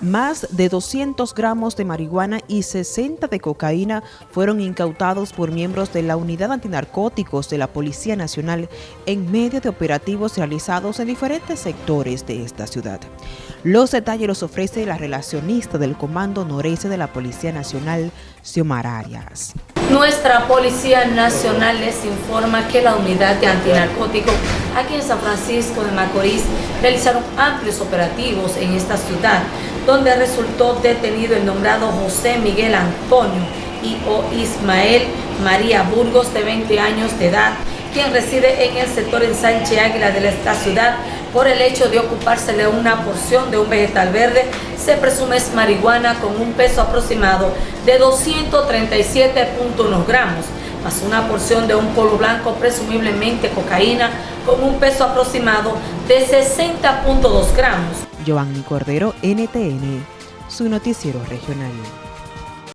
Más de 200 gramos de marihuana y 60 de cocaína fueron incautados por miembros de la Unidad Antinarcóticos de la Policía Nacional en medio de operativos realizados en diferentes sectores de esta ciudad. Los detalles los ofrece la relacionista del Comando Noreste de la Policía Nacional, Xiomara Arias. Nuestra Policía Nacional les informa que la Unidad de Antinarcóticos aquí en San Francisco de Macorís realizaron amplios operativos en esta ciudad donde resultó detenido el nombrado José Miguel Antonio y o Ismael María Burgos, de 20 años de edad, quien reside en el sector en Sánchez Águila de esta ciudad por el hecho de ocupársele una porción de un vegetal verde, se presume es marihuana con un peso aproximado de 237.1 gramos, más una porción de un polvo blanco, presumiblemente cocaína, con un peso aproximado de 60.2 gramos. Giovanni Cordero, NTN, su noticiero regional.